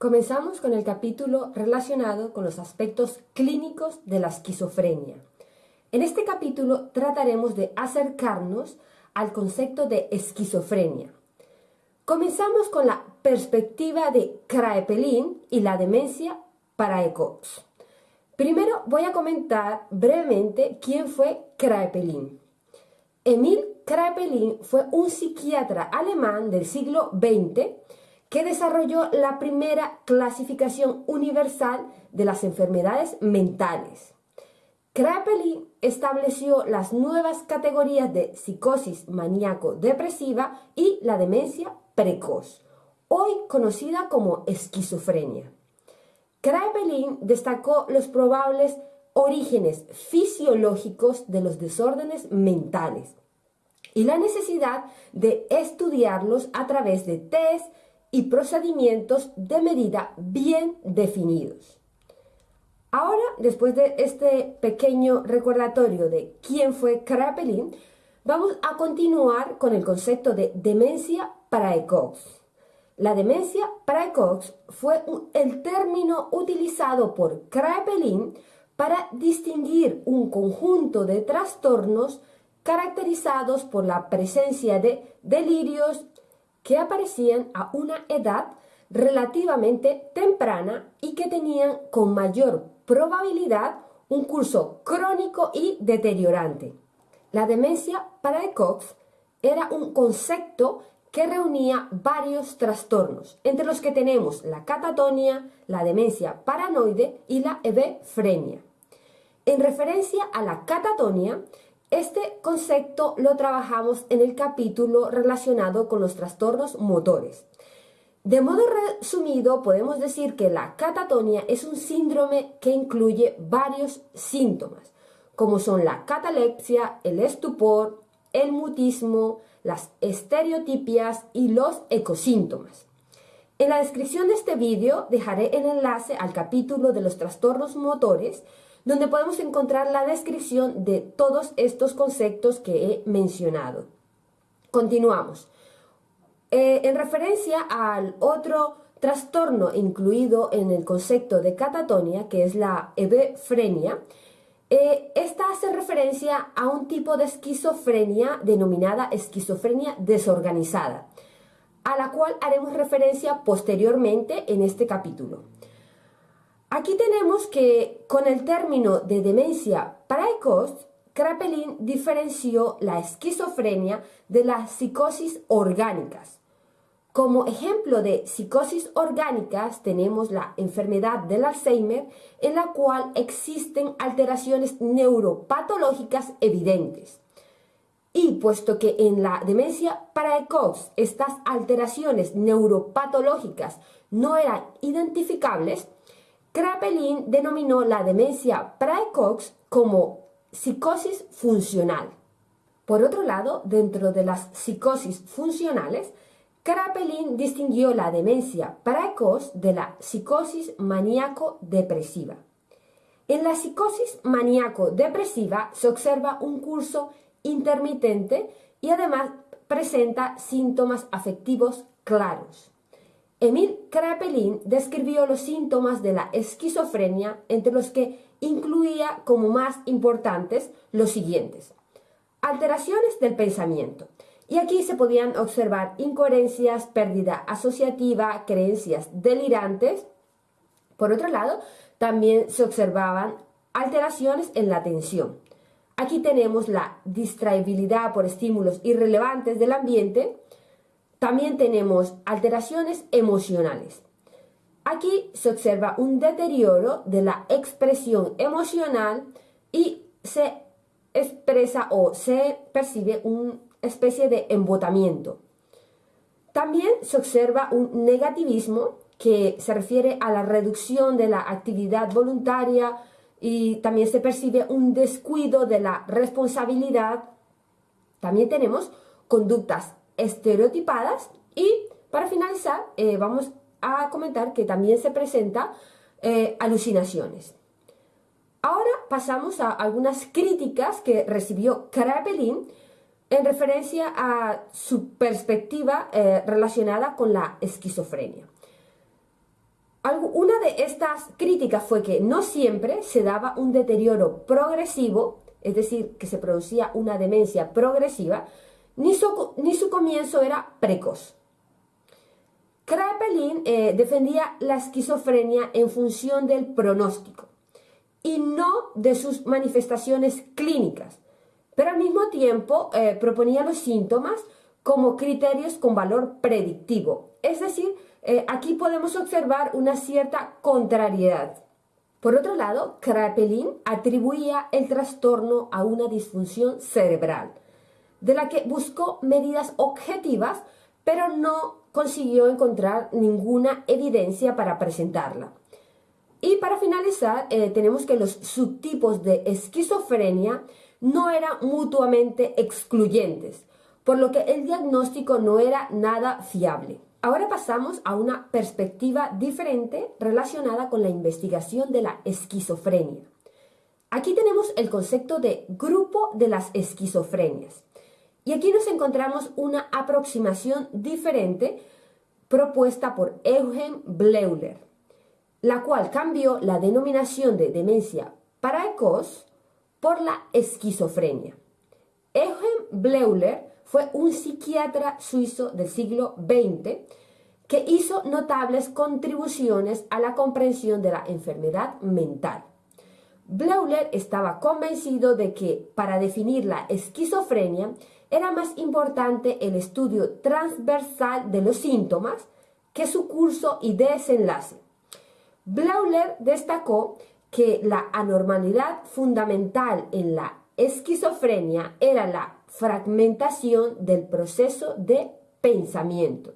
Comenzamos con el capítulo relacionado con los aspectos clínicos de la esquizofrenia. En este capítulo trataremos de acercarnos al concepto de esquizofrenia. Comenzamos con la perspectiva de Kraepelin y la demencia para Ecox. Primero voy a comentar brevemente quién fue Kraepelin. Emil Kraepelin fue un psiquiatra alemán del siglo XX que desarrolló la primera clasificación universal de las enfermedades mentales. Kraepelin estableció las nuevas categorías de psicosis maníaco-depresiva y la demencia precoz, hoy conocida como esquizofrenia. Kraepelin destacó los probables orígenes fisiológicos de los desórdenes mentales y la necesidad de estudiarlos a través de test y procedimientos de medida bien definidos. Ahora, después de este pequeño recordatorio de quién fue Kraepelin, vamos a continuar con el concepto de demencia praecox. La demencia praecox fue el término utilizado por Kraepelin para distinguir un conjunto de trastornos caracterizados por la presencia de delirios que aparecían a una edad relativamente temprana y que tenían con mayor probabilidad un curso crónico y deteriorante. La demencia praecox era un concepto que reunía varios trastornos, entre los que tenemos la catatonia, la demencia paranoide y la hebefrenia. En referencia a la catatonia, este concepto lo trabajamos en el capítulo relacionado con los trastornos motores. De modo resumido, podemos decir que la catatonia es un síndrome que incluye varios síntomas, como son la catalepsia, el estupor, el mutismo, las estereotipias y los ecosíntomas. En la descripción de este vídeo dejaré el enlace al capítulo de los trastornos motores, donde podemos encontrar la descripción de todos estos conceptos que he mencionado. Continuamos. Eh, en referencia al otro trastorno incluido en el concepto de catatonia, que es la hebefrenia, eh, esta hace referencia a un tipo de esquizofrenia denominada esquizofrenia desorganizada, a la cual haremos referencia posteriormente en este capítulo. Aquí tenemos que con el término de demencia precoz, Kraepelin diferenció la esquizofrenia de las psicosis orgánicas. Como ejemplo de psicosis orgánicas tenemos la enfermedad del Alzheimer en la cual existen alteraciones neuropatológicas evidentes. Y puesto que en la demencia precoz estas alteraciones neuropatológicas no eran identificables, Kraepelin denominó la demencia precoz como psicosis funcional. Por otro lado, dentro de las psicosis funcionales, Kraepelin distinguió la demencia precoz de la psicosis maníaco-depresiva. En la psicosis maníaco-depresiva se observa un curso intermitente y además presenta síntomas afectivos claros. Emil Kraepelin describió los síntomas de la esquizofrenia, entre los que incluía como más importantes los siguientes. Alteraciones del pensamiento, y aquí se podían observar incoherencias, pérdida asociativa, creencias delirantes. Por otro lado, también se observaban alteraciones en la atención. Aquí tenemos la distraibilidad por estímulos irrelevantes del ambiente. También tenemos alteraciones emocionales. Aquí se observa un deterioro de la expresión emocional y se expresa o se percibe un especie de embotamiento. También se observa un negativismo que se refiere a la reducción de la actividad voluntaria y también se percibe un descuido de la responsabilidad. También tenemos conductas estereotipadas y para finalizar eh, vamos a comentar que también se presenta eh, alucinaciones. Ahora pasamos a algunas críticas que recibió Kraepelin en referencia a su perspectiva eh, relacionada con la esquizofrenia. Una de estas críticas fue que no siempre se daba un deterioro progresivo, es decir, que se producía una demencia progresiva, ni su, comienzo era precoz. Kraepelin eh, defendía la esquizofrenia en función del pronóstico y no de sus manifestaciones clínicas, pero al mismo tiempo eh, proponía los síntomas como criterios con valor predictivo. Es decir, eh, aquí podemos observar una cierta contrariedad. Por otro lado, Kraepelin atribuía el trastorno a una disfunción cerebral, de la que buscó medidas objetivas, pero no consiguió encontrar ninguna evidencia para presentarla. Y para finalizar, eh, tenemos que los subtipos de esquizofrenia no eran mutuamente excluyentes, por lo que el diagnóstico no era nada fiable. Ahora pasamos a una perspectiva diferente relacionada con la investigación de la esquizofrenia. Aquí tenemos el concepto de grupo de las esquizofrenias. Y aquí nos encontramos una aproximación diferente propuesta por Eugen Bleuler, la cual cambió la denominación de demencia precoz por la esquizofrenia. Eugen Bleuler fue un psiquiatra suizo del siglo XX que hizo notables contribuciones a la comprensión de la enfermedad mental. Bleuler estaba convencido de que para definir la esquizofrenia era más importante el estudio transversal de los síntomas que su curso y desenlace. Bleuler destacó que la anormalidad fundamental en la esquizofrenia era la fragmentación del proceso de pensamiento.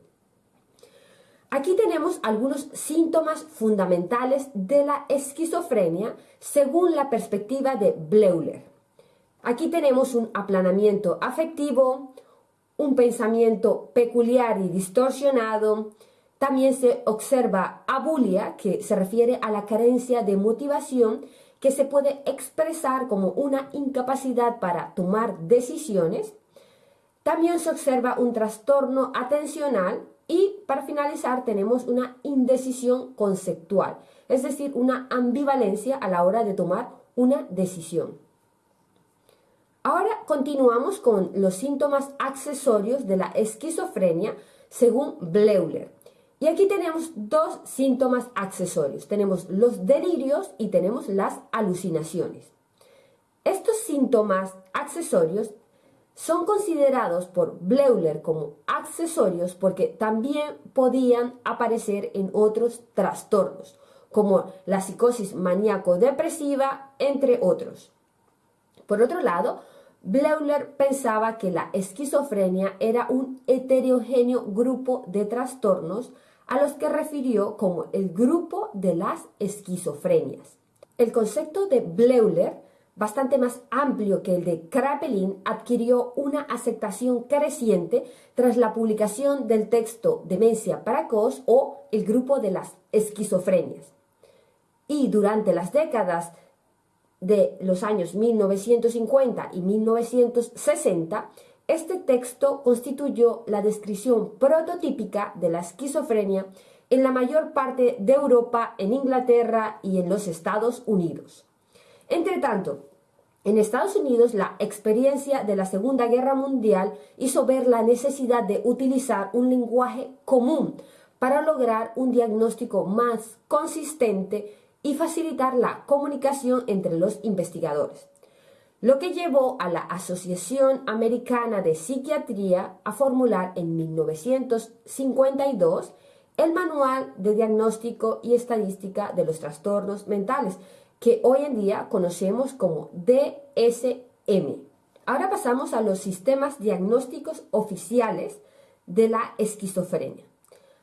Aquí tenemos algunos síntomas fundamentales de la esquizofrenia según la perspectiva de Bleuler. Aquí tenemos un aplanamiento afectivo, un pensamiento peculiar y distorsionado. También se observa abulia, que se refiere a la carencia de motivación que se puede expresar como una incapacidad para tomar decisiones. También se observa un trastorno atencional y para finalizar tenemos una indecisión conceptual, es decir, una ambivalencia a la hora de tomar una decisión. Ahora continuamos con los síntomas accesorios de la esquizofrenia según Bleuler. Y aquí tenemos dos síntomas accesorios. Tenemos los delirios y tenemos las alucinaciones. Estos síntomas accesorios son considerados por Bleuler como accesorios porque también podían aparecer en otros trastornos, como la psicosis maníaco-depresiva, entre otros. Por otro lado, Bleuler pensaba que la esquizofrenia era un heterogéneo grupo de trastornos a los que refirió como el grupo de las esquizofrenias. El concepto de Bleuler, bastante más amplio que el de Kraepelin, adquirió una aceptación creciente tras la publicación del texto Demencia precoz o el grupo de las esquizofrenias. Y durante las décadas de los años 1950 y 1960, este texto constituyó la descripción prototípica de la esquizofrenia en la mayor parte de Europa, en Inglaterra y en los Estados Unidos. Entre tanto, en Estados Unidos la experiencia de la Segunda Guerra Mundial hizo ver la necesidad de utilizar un lenguaje común para lograr un diagnóstico más consistente y facilitar la comunicación entre los investigadores lo que llevó a la Asociación Americana de Psiquiatría a formular en 1952 el Manual de Diagnóstico y Estadística de los Trastornos Mentales, que hoy en día conocemos como DSM. Ahora pasamos a los sistemas diagnósticos oficiales de la esquizofrenia.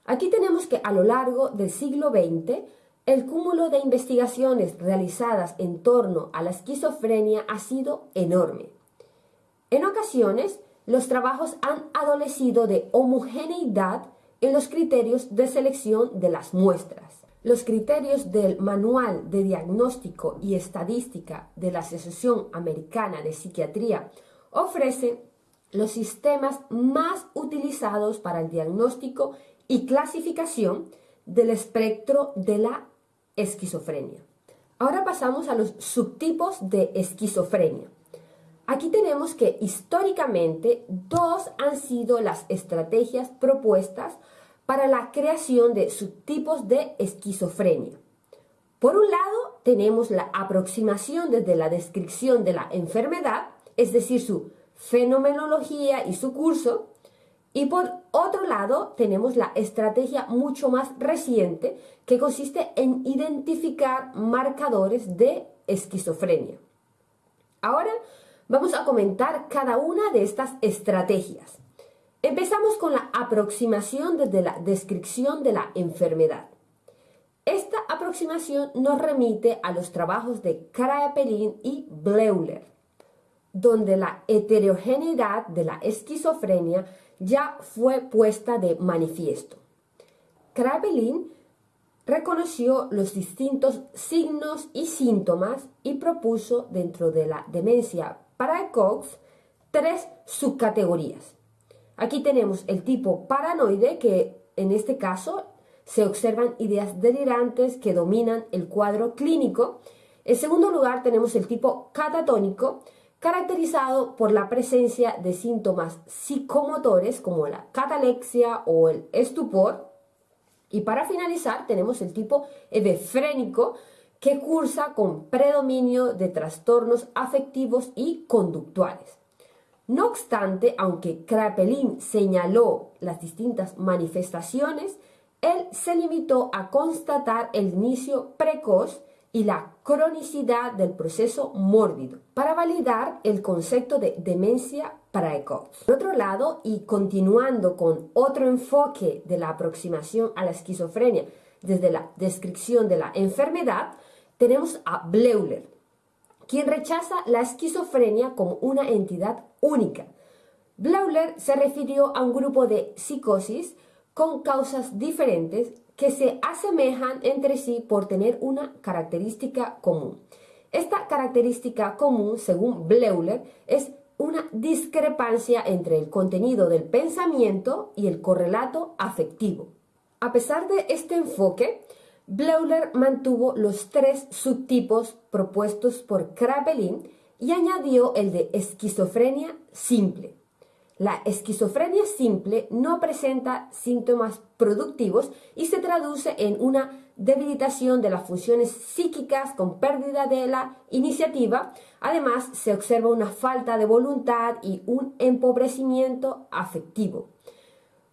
Aquí tenemos que a lo largo del siglo XX el cúmulo de investigaciones realizadas en torno a la esquizofrenia ha sido enorme. En ocasiones, los trabajos han adolecido de homogeneidad en los criterios de selección de las muestras. Los criterios del Manual de Diagnóstico y Estadística de la Asociación Americana de Psiquiatría ofrecen los sistemas más utilizados para el diagnóstico y clasificación del espectro de la esquizofrenia. Ahora pasamos a los subtipos de esquizofrenia. Aquí tenemos que históricamente dos han sido las estrategias propuestas para la creación de subtipos de esquizofrenia. Por un lado, tenemos la aproximación desde la descripción de la enfermedad, es decir, su fenomenología y su curso, y por otro lado, tenemos la estrategia mucho más reciente que consiste en identificar marcadores de esquizofrenia. Ahora vamos a comentar cada una de estas estrategias. Empezamos con la aproximación desde la descripción de la enfermedad. Esta aproximación nos remite a los trabajos de Kraepelin y Bleuler, donde la heterogeneidad de la esquizofrenia ya fue puesta de manifiesto. Kraepelin reconoció los distintos signos y síntomas y propuso dentro de la demencia Cox tres subcategorías. Aquí tenemos el tipo paranoide, que en este caso se observan ideas delirantes que dominan el cuadro clínico. En segundo lugar tenemos el tipo catatónico, caracterizado por la presencia de síntomas psicomotores como la catalexia o el estupor. Y para finalizar tenemos el tipo hebefrénico que cursa con predominio de trastornos afectivos y conductuales. No obstante, aunque Kraepelin señaló las distintas manifestaciones, él se limitó a constatar el inicio precoz y la cronicidad del proceso mórbido para validar el concepto de demencia precoz. Por otro lado, y continuando con otro enfoque de la aproximación a la esquizofrenia desde la descripción de la enfermedad, tenemos a Bleuler, quien rechaza la esquizofrenia como una entidad única. Bleuler se refirió a un grupo de psicosis con causas diferentes que se asemejan entre sí por tener una característica común. Esta característica común, según Bleuler, es una discrepancia entre el contenido del pensamiento y el correlato afectivo. A pesar de este enfoque, Bleuler mantuvo los tres subtipos propuestos por Kraepelin y añadió el de esquizofrenia simple. La esquizofrenia simple no presenta síntomas productivos y se traduce en una debilitación de las funciones psíquicas con pérdida de la iniciativa. Además, se observa una falta de voluntad y un empobrecimiento afectivo.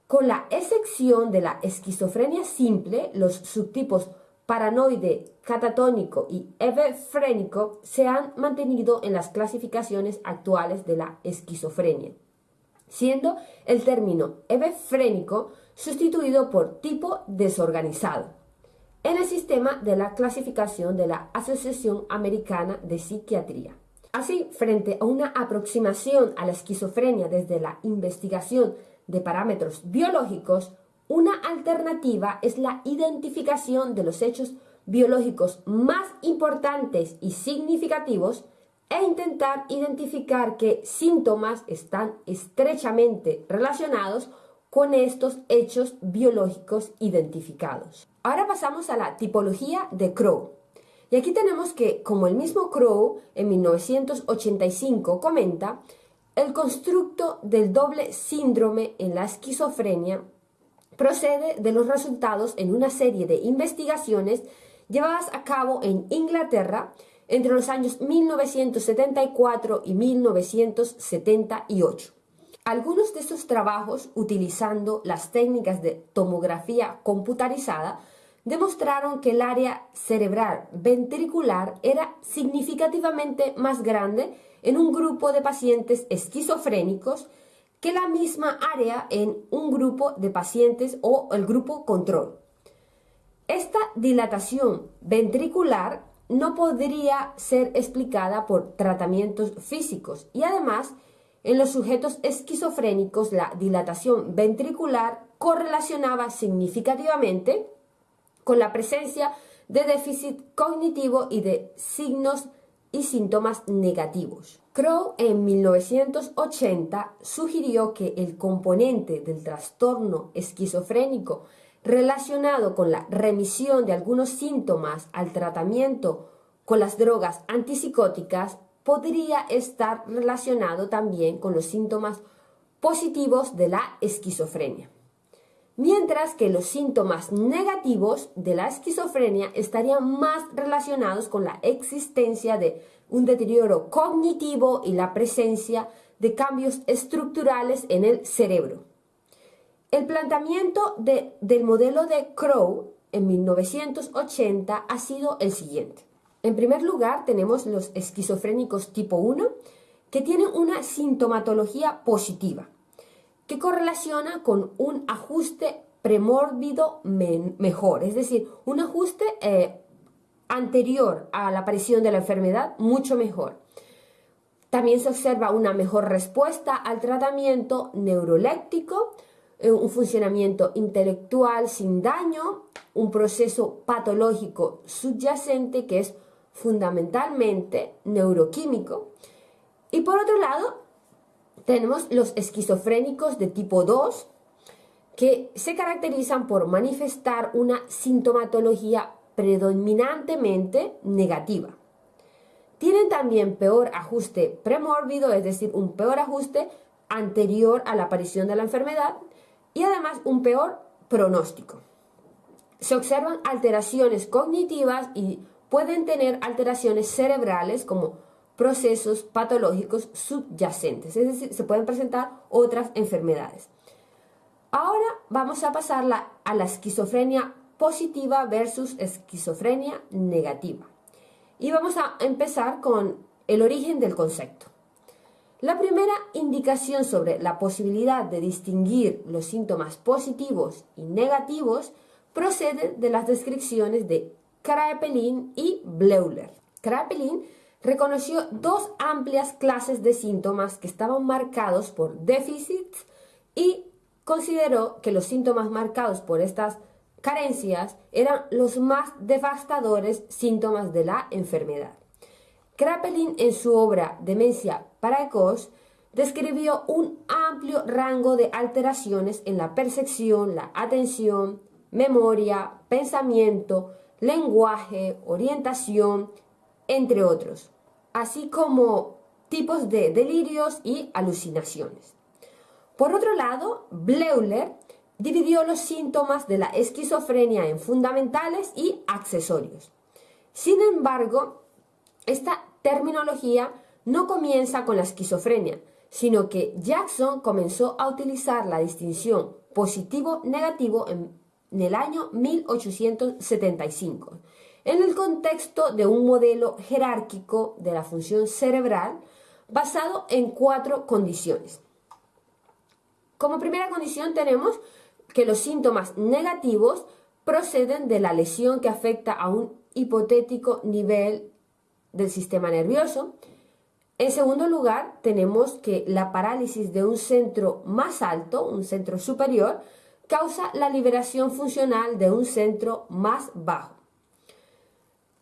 Con la excepción de la esquizofrenia simple, los subtipos paranoide, catatónico y hebefrénico se han mantenido en las clasificaciones actuales de la esquizofrenia siendo el término hebefrénico sustituido por tipo desorganizado en el sistema de la clasificación de la Asociación Americana de Psiquiatría. Así, frente a una aproximación a la esquizofrenia desde la investigación de parámetros biológicos, una alternativa es la identificación de los hechos biológicos más importantes y significativos e intentar identificar qué síntomas están estrechamente relacionados con estos hechos biológicos identificados. Ahora pasamos a la tipología de Crow. Y aquí tenemos que, como el mismo Crow en 1985 comenta, el constructo del doble síndrome en la esquizofrenia procede de los resultados en una serie de investigaciones llevadas a cabo en Inglaterra entre los años 1974 y 1978. Algunos de estos trabajos, utilizando las técnicas de tomografía computarizada, demostraron que el área cerebral ventricular era significativamente más grande en un grupo de pacientes esquizofrénicos que la misma área en un grupo de pacientes o el grupo control. Esta dilatación ventricular no podría ser explicada por tratamientos físicos y además en los sujetos esquizofrénicos la dilatación ventricular correlacionaba significativamente con la presencia de déficit cognitivo y de signos y síntomas negativos. Crow en 1980 sugirió que el componente del trastorno esquizofrénico relacionado con la remisión de algunos síntomas al tratamiento con las drogas antipsicóticas podría estar relacionado también con los síntomas positivos de la esquizofrenia. Mientras que los síntomas negativos de la esquizofrenia estarían más relacionados con la existencia de un deterioro cognitivo y la presencia de cambios estructurales en el cerebro. El planteamiento del modelo de Crow en 1980 ha sido el siguiente. En primer lugar, tenemos los esquizofrénicos tipo 1, que tienen una sintomatología positiva, que correlaciona con un ajuste premórbido mejor, es decir, un ajuste eh, anterior a la aparición de la enfermedad mucho mejor. También se observa una mejor respuesta al tratamiento neuroléptico, eh, un funcionamiento intelectual sin daño, un proceso patológico subyacente que es fundamentalmente neuroquímico. Y por otro lado, tenemos los esquizofrénicos de tipo 2, que se caracterizan por manifestar una sintomatología predominantemente negativa. Tienen también peor ajuste premórbido, es decir, un peor ajuste anterior a la aparición de la enfermedad y además un peor pronóstico. Se observan alteraciones cognitivas y pueden tener alteraciones cerebrales como procesos patológicos subyacentes, es decir, se pueden presentar otras enfermedades. Ahora vamos a pasar a la esquizofrenia positiva versus esquizofrenia negativa. Y vamos a empezar con el origen del concepto. La primera indicación sobre la posibilidad de distinguir los síntomas positivos y negativos procede de las descripciones de Kraepelin y Bleuler. Kraepelin reconoció dos amplias clases de síntomas que estaban marcados por déficits y consideró que los síntomas marcados por estas carencias eran los más devastadores síntomas de la enfermedad. Kraepelin en su obra Demencia precoz describió un amplio rango de alteraciones en la percepción, la atención, memoria, pensamiento, lenguaje, orientación, entre otros, así como tipos de delirios y alucinaciones. Por otro lado, Bleuler dividió los síntomas de la esquizofrenia en fundamentales y accesorios. Sin embargo, esta terminología no comienza con la esquizofrenia, sino que Jackson comenzó a utilizar la distinción positivo-negativo en, el año 1875, en el contexto de un modelo jerárquico de la función cerebral basado en cuatro condiciones. Como primera condición tenemos que los síntomas negativos proceden de la lesión que afecta a un hipotético nivel del sistema nervioso. En segundo lugar, tenemos que la parálisis de un centro más alto, un centro superior, causa la liberación funcional de un centro más bajo.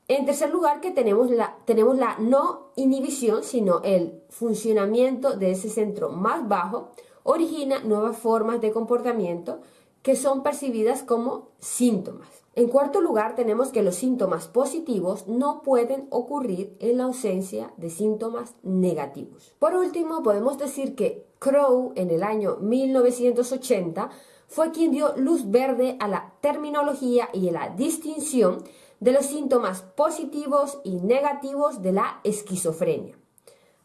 En tercer lugar, que tenemos la, tenemos la no inhibición, sino el funcionamiento de ese centro más bajo, origina nuevas formas de comportamiento que son percibidas como síntomas. En cuarto lugar, tenemos que los síntomas positivos no pueden ocurrir en la ausencia de síntomas negativos. Por último, podemos decir que Crow en el año 1980 fue quien dio luz verde a la terminología y a la distinción de los síntomas positivos y negativos de la esquizofrenia.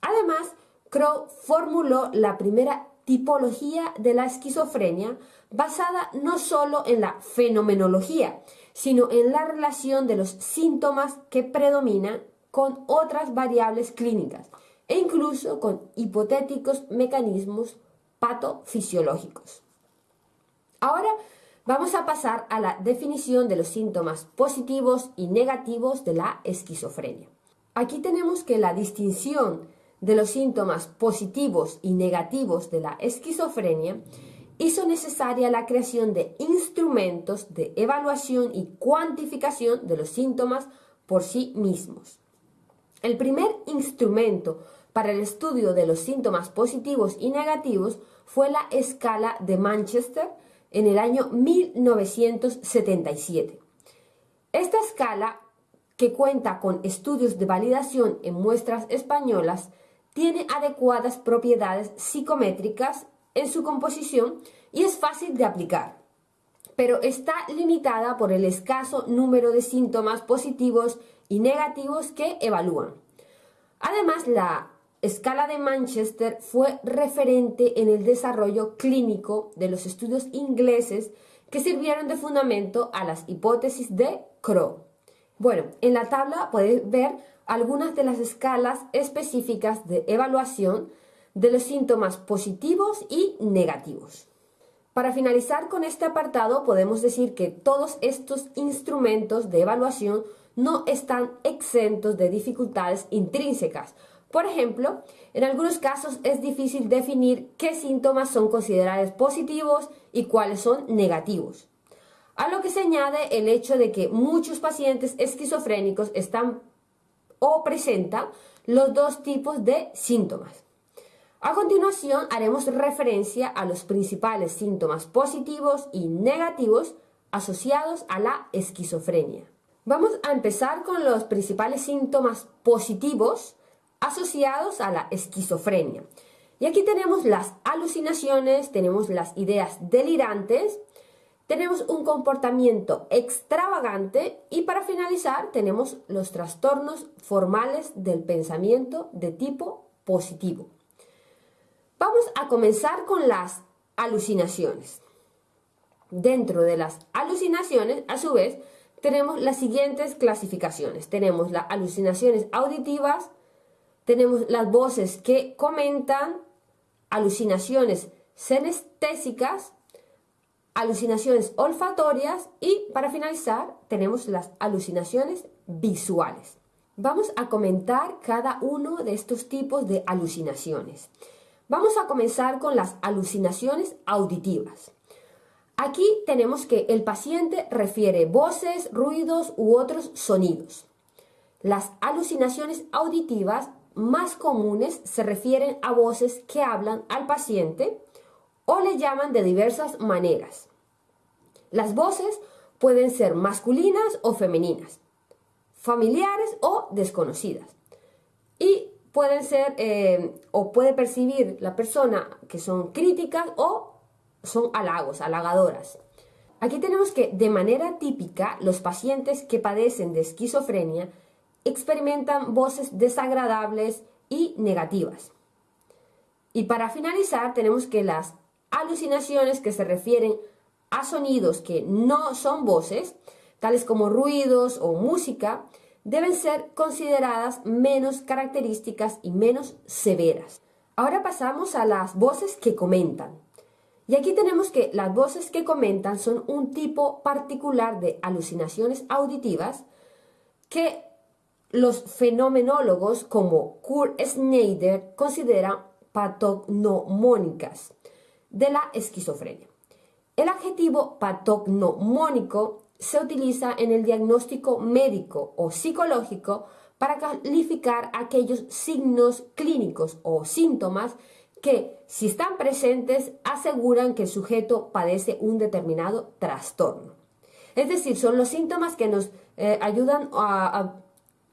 Además, Crow formuló la primera tipología de la esquizofrenia basada no solo en la fenomenología, sino en la relación de los síntomas que predominan con otras variables clínicas e incluso con hipotéticos mecanismos patofisiológicos. Ahora vamos a pasar a la definición de los síntomas positivos y negativos de la esquizofrenia. Aquí tenemos que la distinción de los síntomas positivos y negativos de la esquizofrenia hizo necesaria la creación de instrumentos de evaluación y cuantificación de los síntomas por sí mismos. El primer instrumento para el estudio de los síntomas positivos y negativos fue la escala de Manchester, en el año 1977. Esta escala, que cuenta con estudios de validación en muestras españolas, tiene adecuadas propiedades psicométricas en su composición y es fácil de aplicar, pero está limitada por el escaso número de síntomas positivos y negativos que evalúan. Además, la escala de Manchester fue referente en el desarrollo clínico de los estudios ingleses que sirvieron de fundamento a las hipótesis de Crow. Bueno, en la tabla podéis ver algunas de las escalas específicas de evaluación de los síntomas positivos y negativos. Para finalizar con este apartado, podemos decir que todos estos instrumentos de evaluación no están exentos de dificultades intrínsecas. Por ejemplo, en algunos casos es difícil definir qué síntomas son considerados positivos y cuáles son negativos. A lo que se añade el hecho de que muchos pacientes esquizofrénicos están o presentan los dos tipos de síntomas. A continuación haremos referencia a los principales síntomas positivos y negativos asociados a la esquizofrenia. Vamos a empezar con los principales síntomas positivos asociados a la esquizofrenia. Y aquí tenemos las alucinaciones, tenemos las ideas delirantes, tenemos un comportamiento extravagante y para finalizar tenemos los trastornos formales del pensamiento de tipo positivo. Vamos a comenzar con las alucinaciones. Dentro de las alucinaciones, a su vez, tenemos las siguientes clasificaciones. Tenemos las alucinaciones auditivas, tenemos las voces que comentan, alucinaciones senestésicas, alucinaciones olfatorias y para finalizar tenemos las alucinaciones visuales. Vamos a comentar cada uno de estos tipos de alucinaciones. Vamos a comenzar con las alucinaciones auditivas. Aquí tenemos que el paciente refiere voces, ruidos u otros sonidos. Las alucinaciones auditivas más comunes se refieren a voces que hablan al paciente o le llaman de diversas maneras. Las voces pueden ser masculinas o femeninas, familiares o desconocidas. Y pueden ser eh, o puede percibir la persona que son críticas o son halagos, halagadoras. Aquí tenemos que de manera típica los pacientes que padecen de esquizofrenia experimentan voces desagradables y negativas. Y para finalizar tenemos que las alucinaciones que se refieren a sonidos que no son voces, tales como ruidos o música, deben ser consideradas menos características y menos severas. Ahora pasamos a las voces que comentan. Y aquí tenemos que las voces que comentan son un tipo particular de alucinaciones auditivas que los fenomenólogos como Kurt Schneider consideran patognomónicas de la esquizofrenia. El adjetivo patognomónico se utiliza en el diagnóstico médico o psicológico para calificar aquellos signos clínicos o síntomas que, si están presentes, aseguran que el sujeto padece un determinado trastorno. Es decir, son los síntomas que nos eh, ayudan a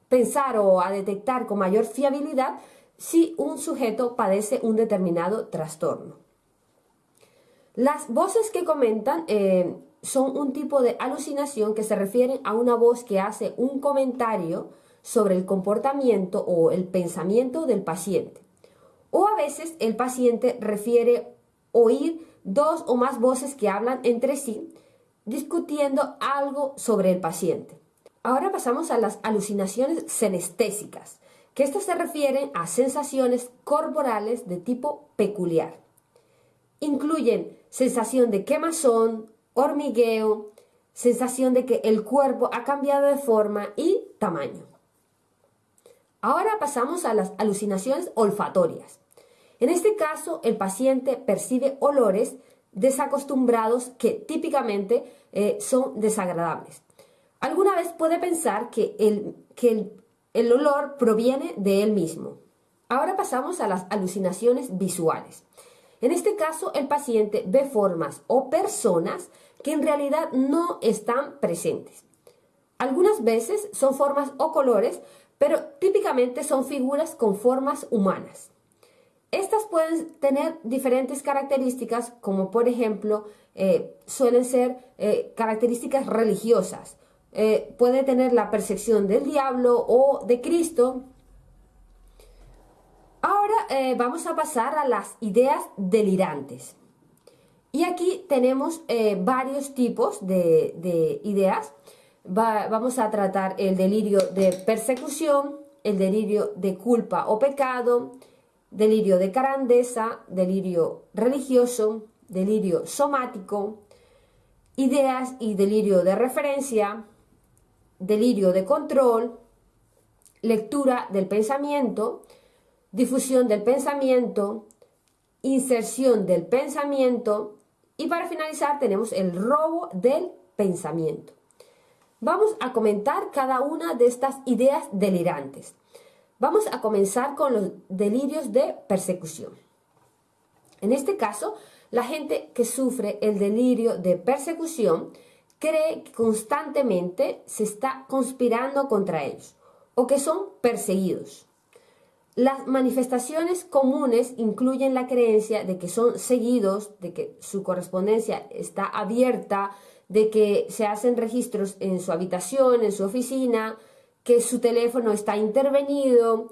pensar o a detectar con mayor fiabilidad si un sujeto padece un determinado trastorno. Las voces que comentan eh, son un tipo de alucinación que se refieren a una voz que hace un comentario sobre el comportamiento o el pensamiento del paciente. O a veces el paciente refiere oír dos o más voces que hablan entre sí, discutiendo algo sobre el paciente. Ahora pasamos a las alucinaciones senestésicas, que estas se refieren a sensaciones corporales de tipo peculiar. Incluyen sensación de quemazón, hormigueo, sensación de que el cuerpo ha cambiado de forma y tamaño. Ahora pasamos a las alucinaciones olfatorias. En este caso, el paciente percibe olores desacostumbrados que típicamente eh, son desagradables. Alguna vez puede pensar que, el, que olor proviene de él mismo. Ahora pasamos a las alucinaciones visuales. En este caso, el paciente ve formas o personas que en realidad no están presentes. Algunas veces son formas o colores, pero típicamente son figuras con formas humanas. Estas pueden tener diferentes características, como por ejemplo, eh, suelen ser eh, características religiosas. Eh, puede tener la percepción del diablo o de Cristo. Ahora vamos a pasar a las ideas delirantes. Y aquí tenemos varios tipos de, ideas. vamos a tratar el delirio de persecución, el delirio de culpa o pecado, delirio de carandesa, delirio religioso, delirio somático, ideas y delirio de referencia, delirio de control, lectura del pensamiento, difusión del pensamiento, inserción del pensamiento y para finalizar tenemos el robo del pensamiento. Vamos a comentar cada una de estas ideas delirantes. Vamos a comenzar con los delirios de persecución. En este caso, la gente que sufre el delirio de persecución cree que constantemente se está conspirando contra ellos o que son perseguidos. Las manifestaciones comunes incluyen la creencia de que son seguidos, de que su correspondencia está abierta, de que se hacen registros en su habitación, en su oficina, que su teléfono está intervenido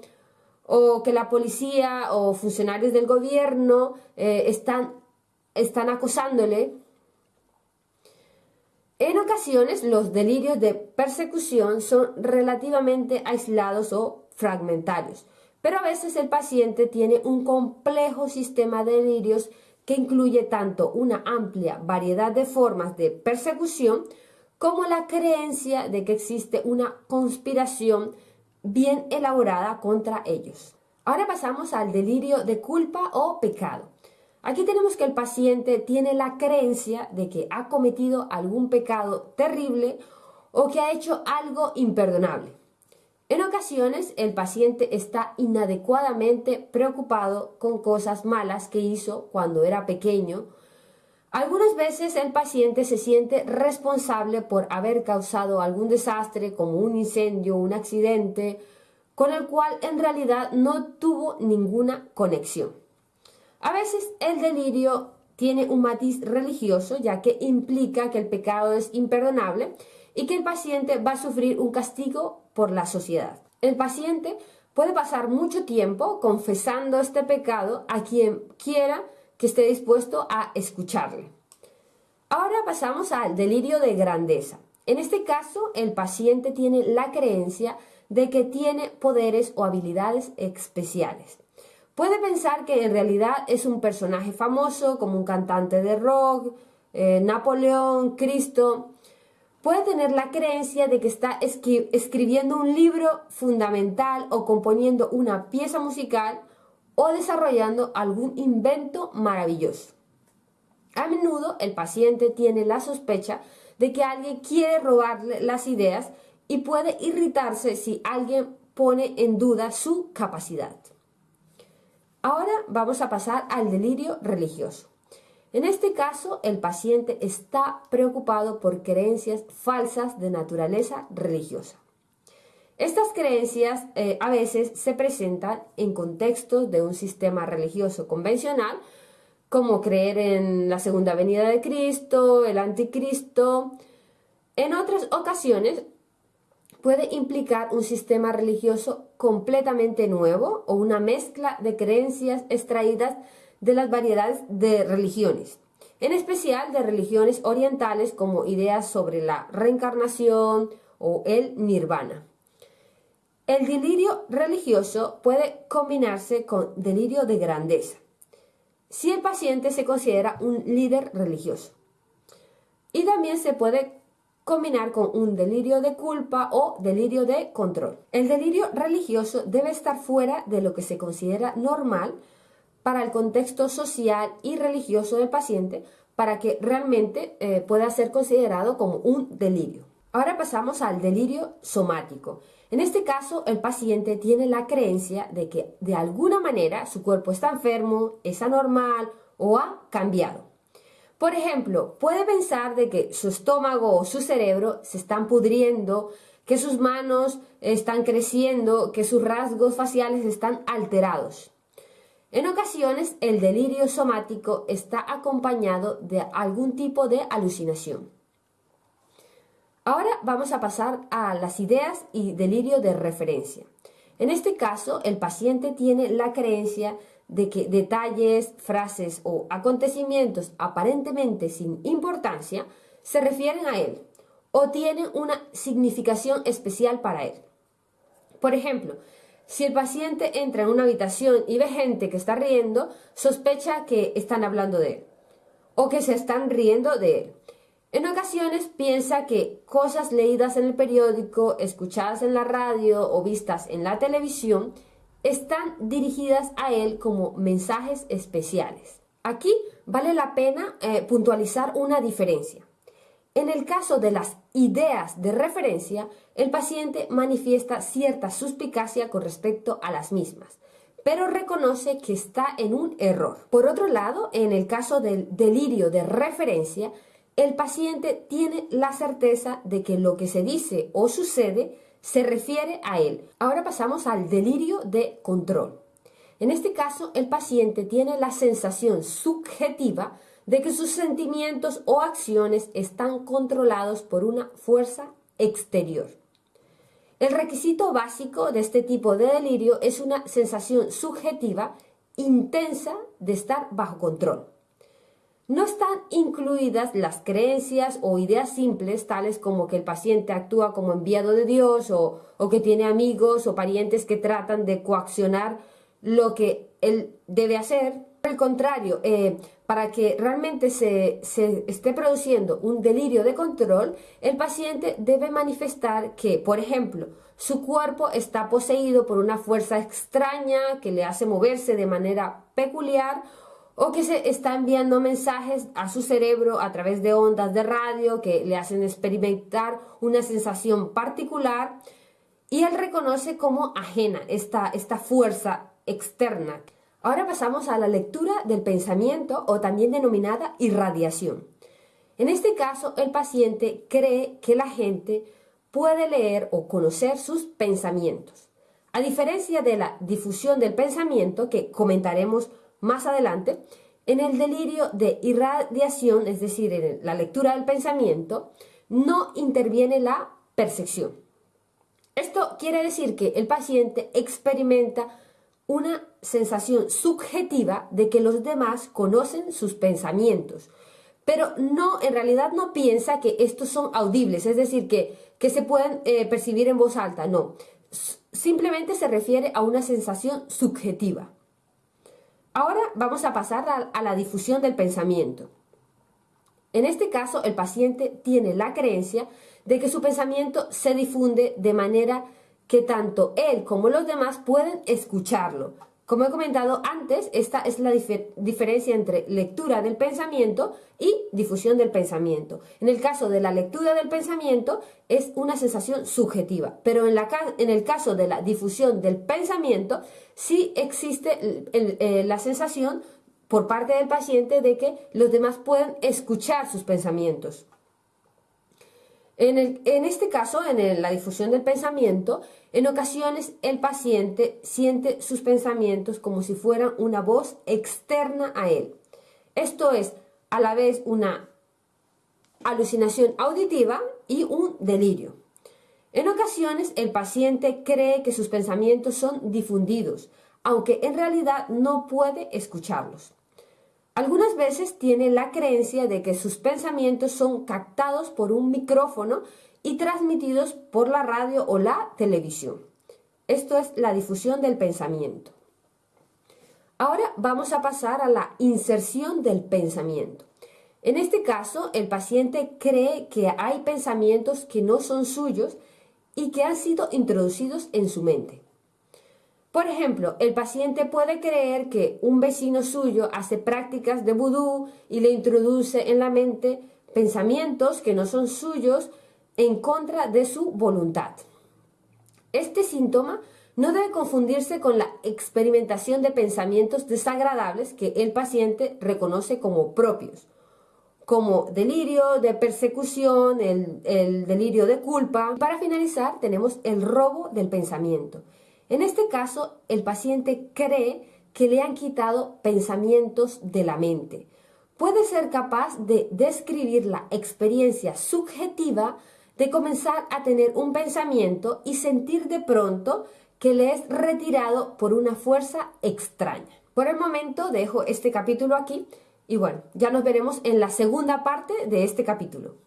o que la policía o funcionarios del gobierno eh, están, están acosándole. En ocasiones los delirios de persecución son relativamente aislados o fragmentarios, pero a veces el paciente tiene un complejo sistema de delirios que incluye tanto una amplia variedad de formas de persecución como la creencia de que existe una conspiración bien elaborada contra ellos. Ahora pasamos al delirio de culpa o pecado. Aquí tenemos que el paciente tiene la creencia de que ha cometido algún pecado terrible o que ha hecho algo imperdonable. En ocasiones el paciente está inadecuadamente preocupado con cosas malas que hizo cuando era pequeño algunas veces el paciente se siente responsable por haber causado algún desastre como un incendio, un accidente, con el cual en realidad no tuvo ninguna conexión. A veces el delirio tiene un matiz religioso ya que implica que el pecado es imperdonable y que el paciente va a sufrir un castigo por la sociedad. El paciente puede pasar mucho tiempo confesando este pecado a quien quiera que esté dispuesto a escucharle. Ahora pasamos al delirio de grandeza. En este caso, el paciente tiene la creencia de que tiene poderes o habilidades especiales. Puede pensar que en realidad es un personaje famoso, como un cantante de rock, eh, Napoleón, Cristo. Puede tener la creencia de que está escribiendo un libro fundamental o componiendo una pieza musical o desarrollando algún invento maravilloso. A menudo el paciente tiene la sospecha de que alguien quiere robarle las ideas y puede irritarse si alguien pone en duda su capacidad. Ahora vamos a pasar al delirio religioso. En este caso, el paciente está preocupado por creencias falsas de naturaleza religiosa. Estas creencias eh, a veces se presentan en contextos de un sistema religioso convencional, como creer en la segunda venida de Cristo, el anticristo. En otras ocasiones puede implicar un sistema religioso completamente nuevo o una mezcla de creencias extraídas de las variedades de religiones, en especial de religiones orientales como ideas sobre la reencarnación o el nirvana. El delirio religioso puede combinarse con delirio de grandeza, si el paciente se considera un líder religioso. Y también se puede combinar con un delirio de culpa o delirio de control. El delirio religioso debe estar fuera de lo que se considera normal para el contexto social y religioso del paciente para que realmente eh, pueda ser considerado como un delirio. Ahora pasamos al delirio somático. En este caso, el paciente tiene la creencia de que de alguna manera su cuerpo está enfermo, es anormal o ha cambiado. Por ejemplo, puede pensar de que su estómago o su cerebro se están pudriendo, que sus manos están creciendo, que sus rasgos faciales están alterados. En ocasiones, el delirio somático está acompañado de algún tipo de alucinación. Ahora vamos a pasar a las ideas y delirio de referencia. En este caso, el paciente tiene la creencia de que detalles, frases o acontecimientos aparentemente sin importancia se refieren a él o tienen una significación especial para él. Por ejemplo, si el paciente entra en una habitación y ve gente que está riendo, sospecha que están hablando de él o que se están riendo de él. En ocasiones piensa que cosas leídas en el periódico, escuchadas en la radio o vistas en la televisión están dirigidas a él como mensajes especiales. Aquí vale la pena eh, puntualizar una diferencia. En el caso de las ideas de referencia, el paciente manifiesta cierta suspicacia con respecto a las mismas, pero reconoce que está en un error. Por otro lado, en el caso del delirio de referencia, el paciente tiene la certeza de que lo que se dice o sucede se refiere a él. Ahora pasamos al delirio de control. En este caso, el paciente tiene la sensación subjetiva de que sus sentimientos o acciones están controlados por una fuerza exterior. El requisito básico de este tipo de delirio es una sensación subjetiva intensa de estar bajo control. No están incluidas las creencias o ideas simples tales como que el paciente actúa como enviado de Dios o, que tiene amigos o parientes que tratan de coaccionar lo que él debe hacer. Al contrario, eh, para que realmente se, esté produciendo un delirio de control, el paciente debe manifestar que, por ejemplo, su cuerpo está poseído por una fuerza extraña que le hace moverse de manera peculiar o que se está enviando mensajes a su cerebro a través de ondas de radio que le hacen experimentar una sensación particular y él reconoce como ajena esta, esta fuerza externa. Ahora pasamos a la lectura del pensamiento o también denominada irradiación. En este caso, el paciente cree que la gente puede leer o conocer sus pensamientos. A diferencia de la difusión del pensamiento que comentaremos más adelante, en el delirio de irradiación, es decir, en la lectura del pensamiento, no interviene la percepción. Esto quiere decir que el paciente experimenta una sensación subjetiva de que los demás conocen sus pensamientos, pero no, en realidad no piensa que estos son audibles, es decir, que, que se pueden eh, percibir en voz alta, no. Simplemente se refiere a una sensación subjetiva. Ahora vamos a pasar a, la difusión del pensamiento. En este caso, el paciente tiene la creencia de que su pensamiento se difunde de manera que tanto él como los demás pueden escucharlo, como he comentado antes, esta es la diferencia entre lectura del pensamiento y difusión del pensamiento. En el caso de la lectura del pensamiento es una sensación subjetiva, pero en, el caso de la difusión del pensamiento sí existe eh, la sensación por parte del paciente de que los demás pueden escuchar sus pensamientos. En, este caso, en la difusión del pensamiento, en ocasiones el paciente siente sus pensamientos como si fueran una voz externa a él. Esto es a la vez una alucinación auditiva y un delirio. En ocasiones el paciente cree que sus pensamientos son difundidos, aunque en realidad no puede escucharlos. Algunas veces tiene la creencia de que sus pensamientos son captados por un micrófono y transmitidos por la radio o la televisión. Esto es la difusión del pensamiento. Ahora vamos a pasar a la inserción del pensamiento. En este caso, el paciente cree que hay pensamientos que no son suyos y que han sido introducidos en su mente. Por ejemplo, el paciente puede creer que un vecino suyo hace prácticas de vudú y le introduce en la mente pensamientos que no son suyos en contra de su voluntad. Este síntoma no debe confundirse con la experimentación de pensamientos desagradables que el paciente reconoce como propios, como delirio de persecución, el, el, delirio de culpa. Para finalizar, tenemos el robo del pensamiento. En este caso, el paciente cree que le han quitado pensamientos de la mente. Puede ser capaz de describir la experiencia subjetiva de comenzar a tener un pensamiento y sentir de pronto que le es retirado por una fuerza extraña. Por el momento dejo este capítulo aquí y bueno, ya nos veremos en la segunda parte de este capítulo.